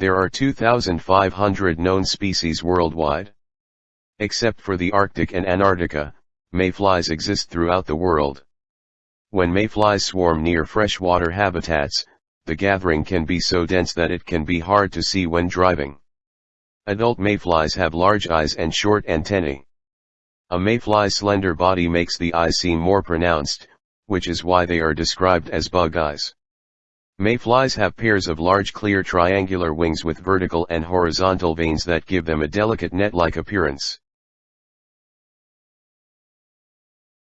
There are 2,500 known species worldwide. Except for the Arctic and Antarctica, mayflies exist throughout the world. When mayflies swarm near freshwater habitats, the gathering can be so dense that it can be hard to see when driving. Adult mayflies have large eyes and short antennae. A mayfly's slender body makes the eyes seem more pronounced, which is why they are described as bug eyes. Mayflies have pairs of large clear triangular wings with vertical and horizontal veins that give them a delicate net-like appearance.